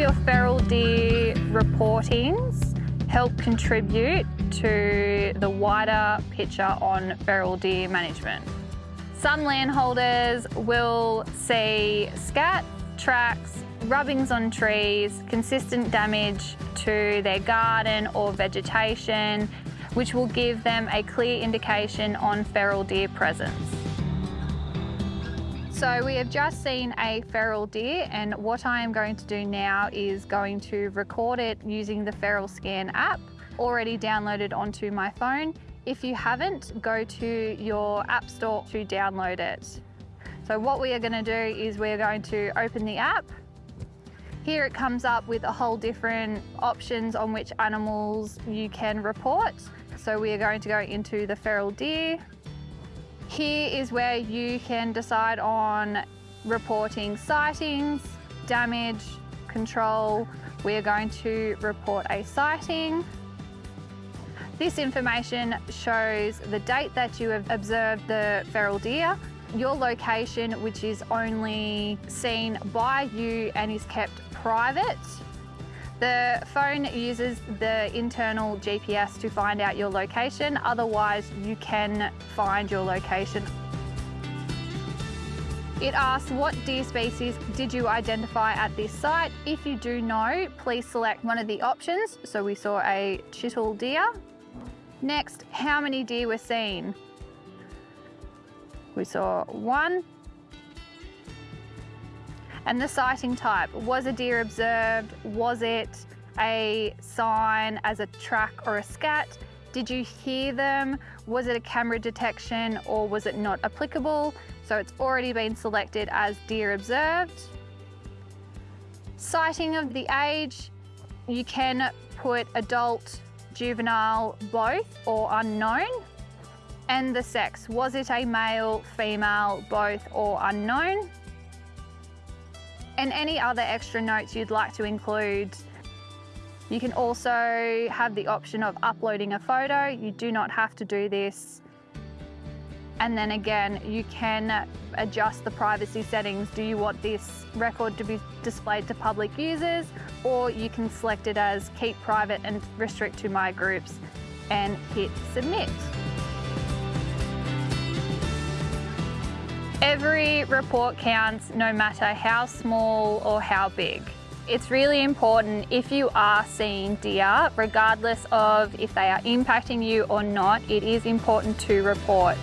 your feral deer reportings help contribute to the wider picture on feral deer management. Some landholders will see scat, tracks, rubbings on trees, consistent damage to their garden or vegetation, which will give them a clear indication on feral deer presence. So we have just seen a feral deer and what I am going to do now is going to record it using the FeralScan app already downloaded onto my phone. If you haven't, go to your app store to download it. So what we are going to do is we're going to open the app. Here it comes up with a whole different options on which animals you can report. So we are going to go into the feral deer, here is where you can decide on reporting sightings, damage, control. We are going to report a sighting. This information shows the date that you have observed the feral deer, your location, which is only seen by you and is kept private, the phone uses the internal GPS to find out your location, otherwise you can find your location. It asks what deer species did you identify at this site. If you do know, please select one of the options. So we saw a chital deer. Next, how many deer were seen? We saw one, and the sighting type, was a deer observed? Was it a sign as a track or a scat? Did you hear them? Was it a camera detection or was it not applicable? So it's already been selected as deer observed. Sighting of the age, you can put adult, juvenile, both or unknown. And the sex, was it a male, female, both or unknown? And any other extra notes you'd like to include. You can also have the option of uploading a photo. You do not have to do this. And then again, you can adjust the privacy settings. Do you want this record to be displayed to public users? Or you can select it as keep private and restrict to my groups and hit submit. Every report counts no matter how small or how big. It's really important if you are seeing deer, regardless of if they are impacting you or not, it is important to report.